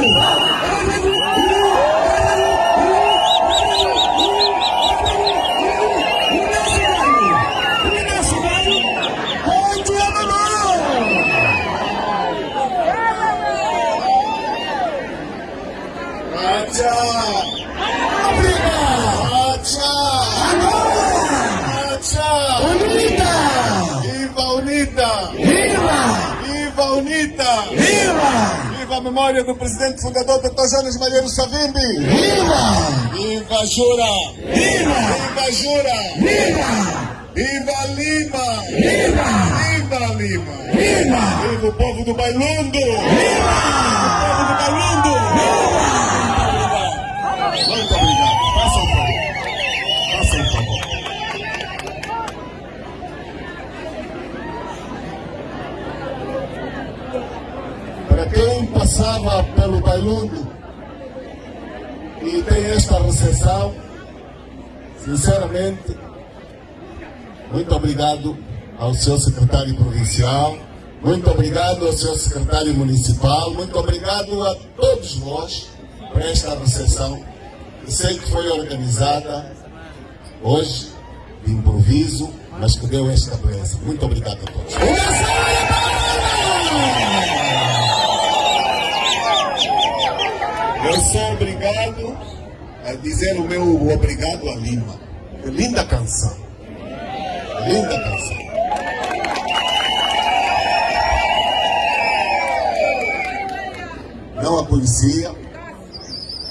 Acha! Memória do presidente fundador Dr. Jonas Malheiro Savimbi! Viva! Viva Jura! Viva! Viva Jura! Viva! Viva Lima! Viva! Viva Lima! Viva! Viva o povo do Bailundo! Viva! O povo do Bailundo! Muito obrigado. Faça um favor. Faça um favor. Para quem passava pelo Bailundo e tem esta recepção, sinceramente, muito obrigado ao seu secretário provincial, muito obrigado ao seu secretário municipal, muito obrigado a todos vós por esta recepção que sei que foi organizada hoje, de improviso, mas que deu esta beleza. Muito obrigado a todos. Eu sou obrigado a dizer o meu obrigado a Lima. Linda canção. Linda canção. Não a conhecia.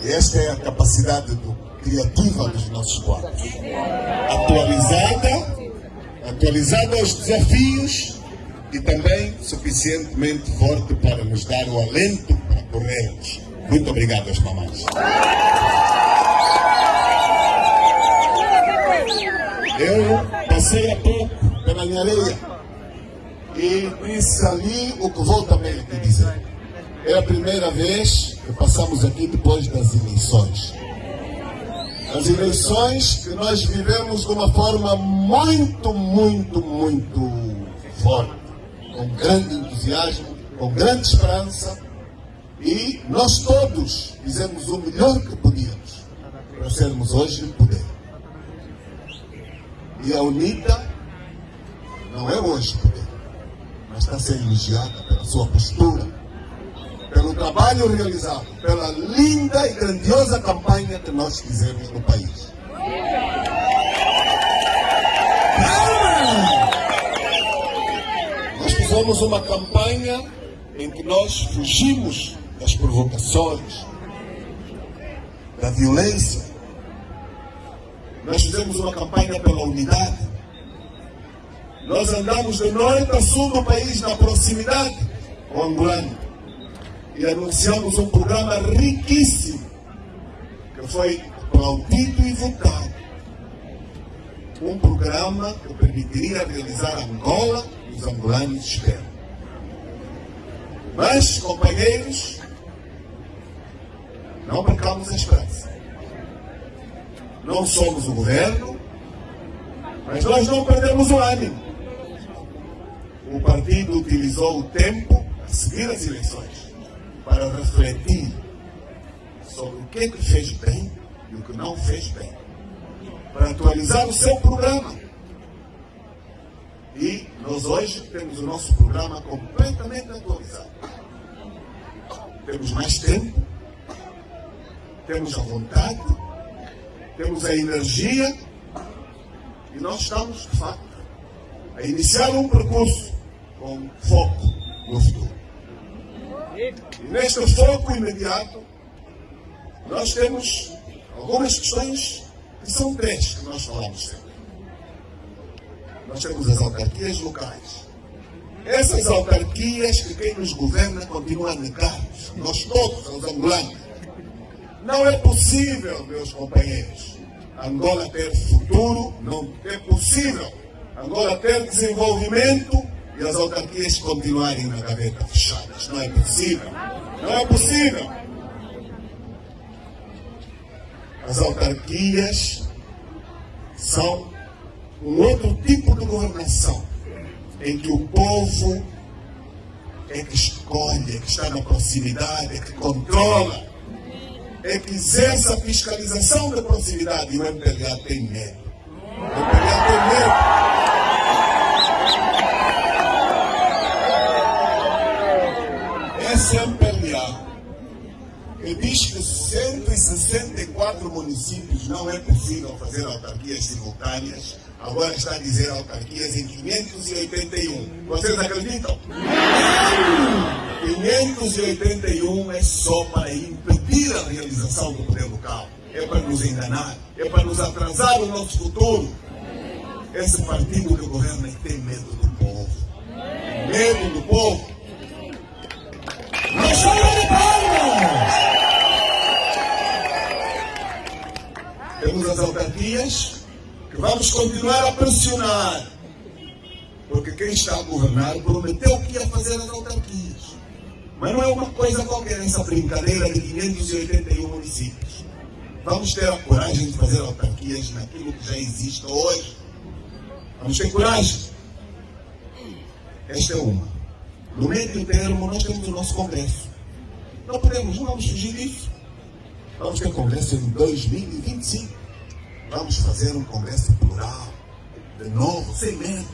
Esta é a capacidade do- criativa dos nossos quadros. Atualizada, atualizada aos desafios e também suficientemente forte para nos dar o alento para corrermos. Muito obrigado às mamães. Eu passei há pouco pela minha areia e disse ali o que vou também aqui dizer. É a primeira vez que passamos aqui depois das eleições. As eleições que nós vivemos de uma forma muito, muito, muito forte, com grande entusiasmo, com grande esperança, e nós todos fizemos o melhor que podíamos para sermos hoje poder. E a UNITA não é hoje poder, mas está sendo elogiada pela sua postura, pelo trabalho realizado, pela linda e grandiosa campanha que nós fizemos no país. Nós fizemos uma campanha em que nós fugimos das provocações, da violência. Nós fizemos uma campanha pela unidade. Nós andamos de norte a sul do país na proximidade com o angolano e anunciamos um programa riquíssimo que foi aplaudido e votado. Um programa que permitiria realizar Angola e os angolanos esperam. Mas, companheiros, não percamos a esperança. Não somos o governo, mas nós não perdemos o ânimo. O partido utilizou o tempo a seguir as eleições para refletir sobre o que, é que fez bem e o que não fez bem, para atualizar o seu programa. E nós hoje temos o nosso programa completamente atualizado. Temos mais tempo, temos a vontade, temos a energia e nós estamos, de facto, a iniciar um percurso com foco no futuro. E neste foco imediato, nós temos algumas questões que são três que nós falamos sempre. Nós temos as autarquias locais. Essas autarquias que quem nos governa continua a negar-nos, nós todos, os angolanos. Não é possível, meus companheiros, Angola ter futuro, não é possível Angola ter desenvolvimento e as autarquias continuarem na gaveta fechadas. Não é possível. Não é possível. As autarquias são um outro tipo de governação em que o povo é que escolhe, é que está na proximidade, é que controla. É que exerce a fiscalização da proximidade e o MPLA tem medo. O MPLA tem medo. Esse MPLA que diz que 164 municípios não é possível fazer autarquias simultâneas, agora está a dizer autarquias em 581. Vocês acreditam? 581 é só para impedir a realização do poder local. É para nos enganar, é para nos atrasar o nosso futuro. Esse partido que governa tem medo do povo. Medo do povo. Uma salva de palmas! Temos as autarquias que vamos continuar a pressionar. Porque quem está a governar prometeu que ia fazer as autarquias. Mas não é uma coisa qualquer essa brincadeira de 581 municípios. Vamos ter a coragem de fazer autarquias naquilo que já existe hoje. Vamos ter coragem. Esta é uma. No meio termo, nós temos o nosso Congresso. Não podemos, não vamos fugir disso. Vamos ter Congresso em 2025. Vamos fazer um Congresso plural, de novo, sem medos.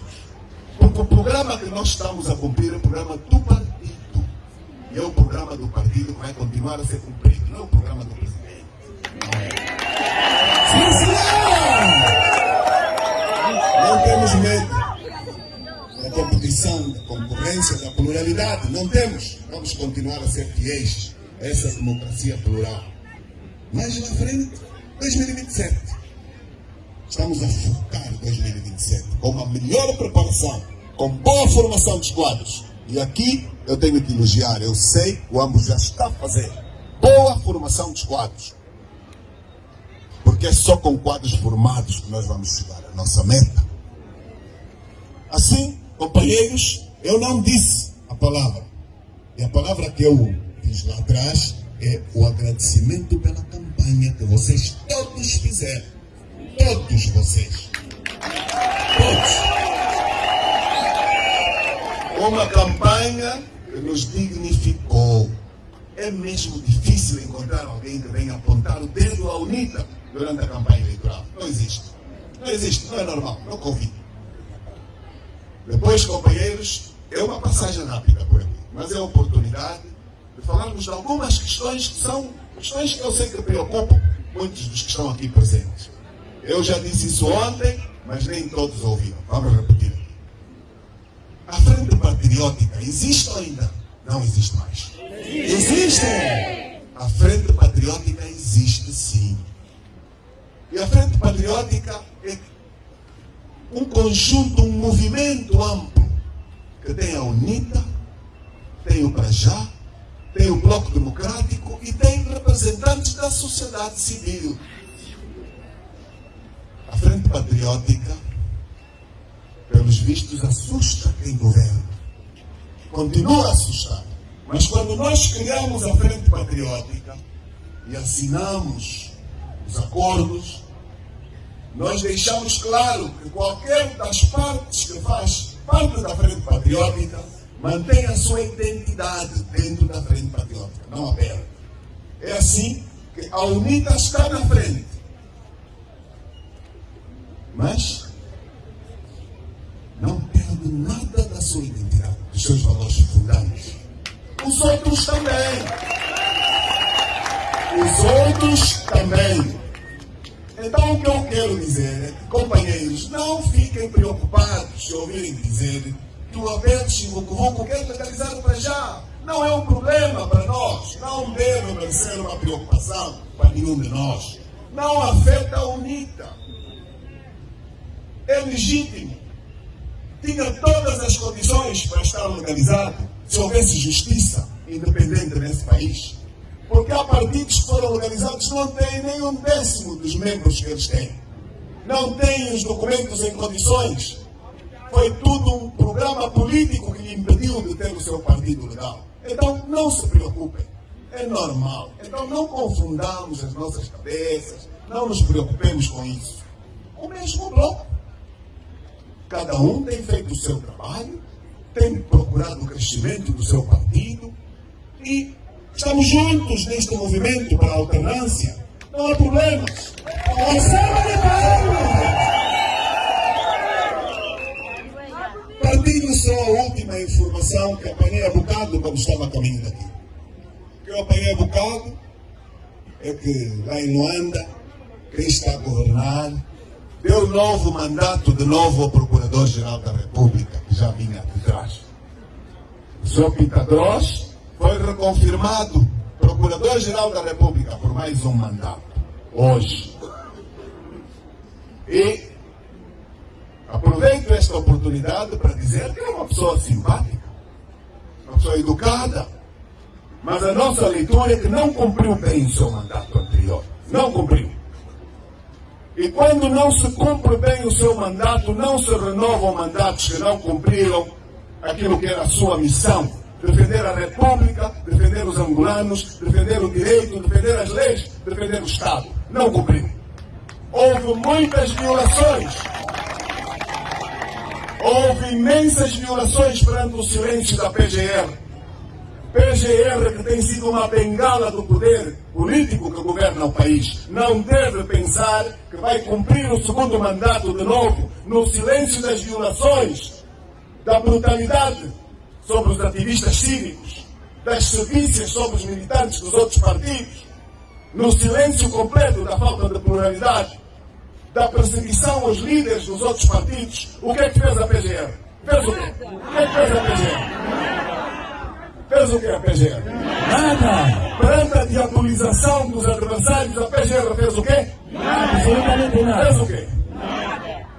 Porque o programa que nós estamos a cumprir é o programa do partido. E é o programa do partido que vai continuar a ser cumprido, não é o programa do presidente. Sim, senhor! Não temos medo da competição, da concorrência, da pluralidade. Não temos. Vamos continuar a ser fiéis a essa democracia plural. Mais na frente, 2027. Estamos a focar 2027 com uma melhor preparação, com boa formação dos quadros. E aqui eu tenho que elogiar, eu sei, o ambos já está a fazer boa formação dos quadros. Porque é só com quadros formados que nós vamos chegar à nossa meta. Assim, companheiros, eu não disse a palavra. E a palavra que eu fiz lá atrás é o agradecimento pela campanha que vocês todos fizeram. Todos vocês. Todos. Uma campanha que nos dignificou. É mesmo difícil encontrar alguém que venha apontar o dedo à UNITA durante a campanha eleitoral. Não existe. Não existe, não é normal, não convido. Depois, companheiros, é uma passagem rápida por aqui, mas é a oportunidade de falarmos de algumas questões que são questões que eu sei que preocupam muitos dos que estão aqui presentes. Eu já disse isso ontem, mas nem todos ouviram. Vamos repetir. A frente patriótica existe ou ainda? Não existe mais. Existe! A frente patriótica existe sim. E a frente patriótica é um conjunto, um movimento amplo que tem a UNITA, tem o Prajá, tem o Bloco Democrático e tem representantes da sociedade civil. A Frente Patriótica, vistos, assusta quem governa. Continua a assustar. Mas quando nós criamos a Frente Patriótica e assinamos os acordos, nós deixamos claro que qualquer das partes que faz parte da Frente Patriótica mantém a sua identidade dentro da Frente Patriótica, não a perde. É assim que a UNITA está na frente. Mas nada da sua identidade, dos seus valores fundantes. Os outros também. Os outros também. Então o que eu quero dizer é que, companheiros, não fiquem preocupados se ouvirem dizer que o Alberto Chimucuvuco quer legalizar para já. Não é um problema para nós. Não deve ser uma preocupação para nenhum de nós. Não afeta a UNITA. É legítimo. Tinha todas as condições para estar legalizado se houvesse justiça independente nesse país. Porque há partidos que foram legalizados que não têm nem um décimo dos membros que eles têm. Não têm os documentos em condições. Foi tudo um programa político que lhe impediu de ter o seu partido legal. Então não se preocupem. É normal. Então não confundamos as nossas cabeças. Não nos preocupemos com isso. O mesmo bloco. Cada um tem feito o seu trabalho, tem procurado o crescimento do seu partido e Estamos juntos neste movimento para a alternância. Não há problemas. Uma salva de! Partilho só a última informação que apanhei a bocado quando estava a caminho daqui. Que eu apanhei a bocado é que lá em Luanda, quem está a governar deu novo mandato de novo ao Procurador-Geral da República, que já vinha de trás. O senhor Pitadros foi reconfirmado Procurador-Geral da República por mais um mandato, hoje. E aproveito esta oportunidade para dizer que é uma pessoa simpática, uma pessoa educada, mas a nossa leitura é que não cumpriu bem o seu mandato anterior. Não cumpriu. E quando não se cumpre bem o seu mandato, não se renovam mandatos que não cumpriram aquilo que era a sua missão. Defender a República, defender os angolanos, defender o direito, defender as leis, defender o Estado. Não cumpriu. Houve muitas violações. Houve imensas violações perante o silêncio da PGR. PGR, que tem sido uma bengala do poder político que governa o país, não deve pensar que vai cumprir o segundo mandato de novo no silêncio das violações, da brutalidade sobre os ativistas cívicos, das sevícias sobre os militantes dos outros partidos, no silêncio completo da falta de pluralidade, da perseguição aos líderes dos outros partidos. O que é que fez a PGR? Fez o quê? O que é que fez a PGR? Fez o que a PGR? Nada! Perante a diabolização dos adversários, a PGR fez o quê? Absolutamente nada! Fez o quê?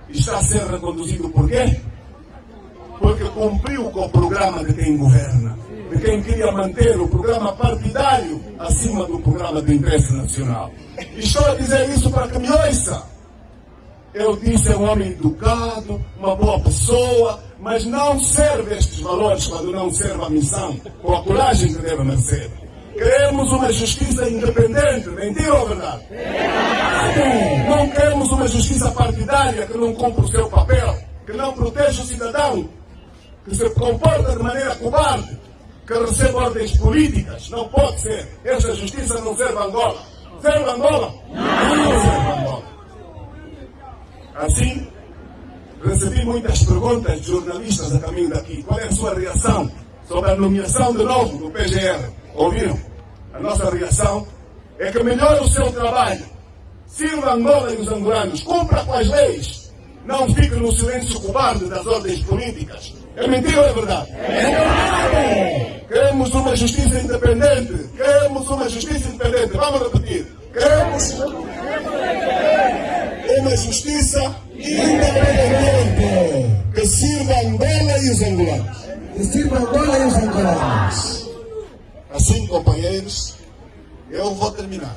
Está a ser reconduzido por quê? Porque cumpriu com o programa de quem governa, de quem queria manter o programa partidário acima do programa de interesse nacional. E estou a dizer isso para que me ouça. Eu disse é um homem educado, uma boa pessoa, mas não serve estes valores quando não serve a missão, com a coragem que deve merecer. Queremos uma justiça independente, mentira ou verdade? Não queremos uma justiça partidária que não cumpre o seu papel, que não protege o cidadão, que se comporta de maneira cobarde, que recebe ordens políticas. Não pode ser. Esta justiça não serve a Angola. Serve a Angola? Não serve a Angola. Assim, recebi muitas perguntas de jornalistas a caminho daqui. Qual é a sua reação sobre a nomeação de novo do PGR? Ouviram? A nossa reação é que melhore o seu trabalho, sirva Angola e os angolanos, cumpra com as leis, não fique no silêncio cobarde das ordens políticas. É mentira ou é verdade? É verdade! Queremos uma justiça independente. Queremos uma justiça independente. Vamos repetir. Queremos uma justiça Independente! que sirva Angola e os angolanos. Que sirva Angola e os angolanos! Assim, companheiros, eu vou terminar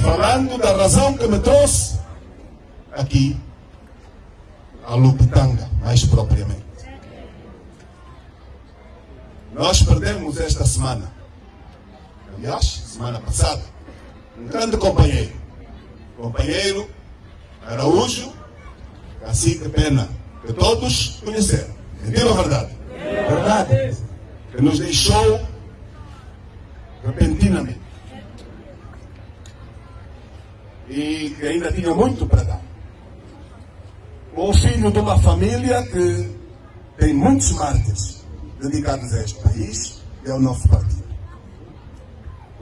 falando da razão que me trouxe aqui a Lupitanga, mais propriamente. Nós perdemos esta semana, aliás, semana passada, um grande companheiro, companheiro Araújo, Cacique Pena, que todos conheceram. Mentira ou verdade? Verdade! Que nos deixou repentinamente. E que ainda tinha muito para dar. O filho de uma família que tem muitos mártires dedicados a este país, que é o nosso partido.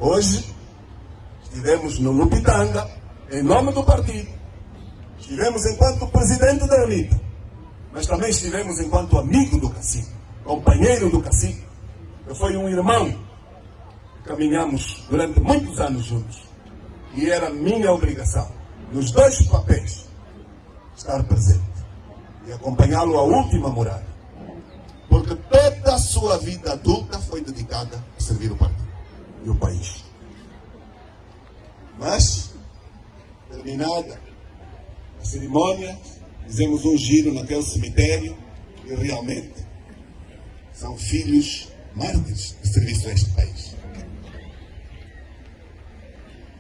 Hoje, estivemos no Lupitanga, em nome do partido. Estivemos enquanto presidente da elite, mas também estivemos enquanto amigo do cacique, companheiro do cacique, que foi um irmão. Caminhamos durante muitos anos juntos. E era minha obrigação, nos dois papéis, estar presente e acompanhá-lo à última morada. Porque toda a sua vida adulta foi dedicada a servir o partido e o país. Mas, terminada cerimônia, fizemos um giro naquele cemitério e realmente são filhos mártires de serviço a este país.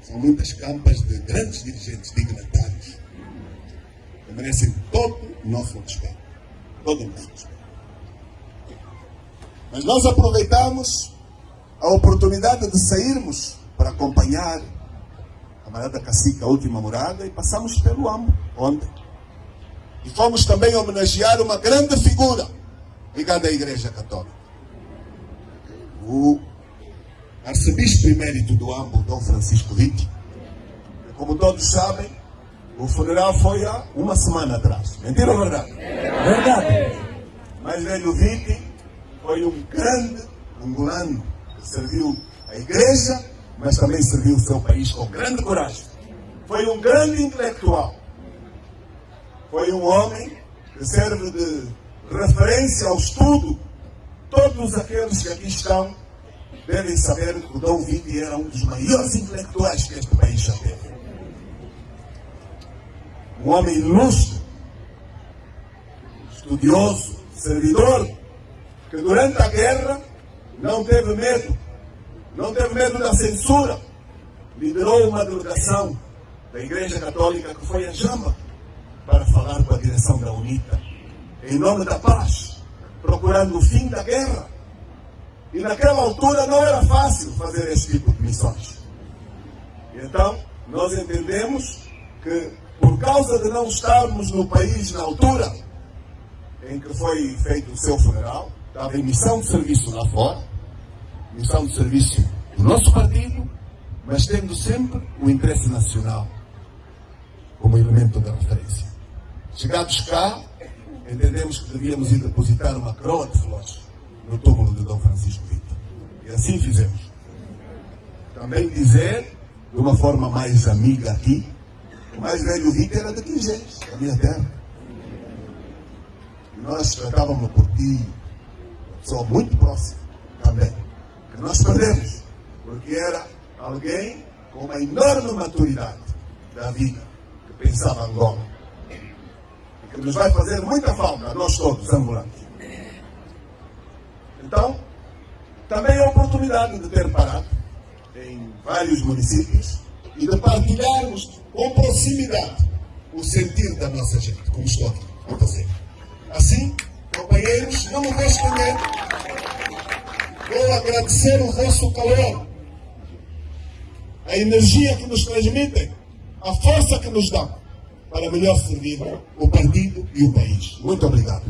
São muitas campas de grandes dirigentes dignatários que merecem todo o nosso respeito. Todo o nosso respeito. Mas nós aproveitamos a oportunidade de sairmos para acompanhar Marada Cacica, a última morada, e passamos pelo Ambo ontem. E fomos também homenagear uma grande figura ligada à Igreja Católica. O arcebispo emérito do Ambo, Dom Francisco Vitti. Como todos sabem, o funeral foi há uma semana atrás. Mentira ou verdade? Verdade. Mas velho Vitti foi um grande angolano que serviu a igreja, mas também serviu o seu país com grande coragem. Foi um grande intelectual. Foi um homem que serve de referência ao estudo. Todos aqueles que aqui estão devem saber que o Dom Vitti era um dos maiores intelectuais que este país já teve. Um homem ilustre, estudioso, servidor, que durante a guerra não teve medo, não teve medo da censura, liderou uma delegação da Igreja Católica que foi a Jamba para falar com a direção da UNITA, em nome da paz, procurando o fim da guerra. E naquela altura não era fácil fazer esse tipo de missões. Então, nós entendemos que, por causa de não estarmos no país na altura em que foi feito o seu funeral, estava em missão de serviço lá fora, missão de serviço do nosso partido, mas tendo sempre o interesse nacional como elemento de referência. Chegados cá, entendemos que devíamos ir depositar uma coroa de flores no túmulo de Dom Francisco Vitor. E assim fizemos. Também dizer, de uma forma mais amiga aqui, o mais velho Vitor era de Quingens, da minha terra. E nós tratávamos por ti, uma pessoa muito próxima também, que nós perdemos, porque era alguém com uma enorme maturidade da vida, que pensava Angola. E que nos vai fazer muita falta, a nós todos, ambulantes. Então, também a oportunidade de ter parado em vários municípios e de partilharmos com proximidade o sentir da nossa gente, como estou aqui a fazer. Assim, companheiros, não me vou vou agradecer o vosso calor, a energia que nos transmitem, a força que nos dão para melhor servir o partido e o país. Muito obrigado.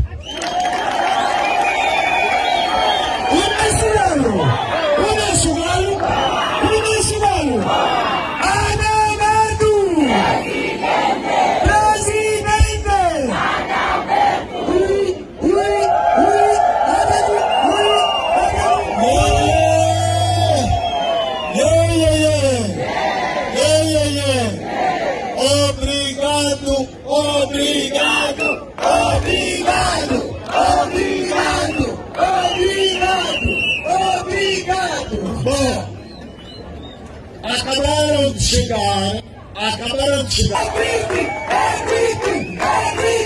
Acabaram de chegar, acabaram de chegar.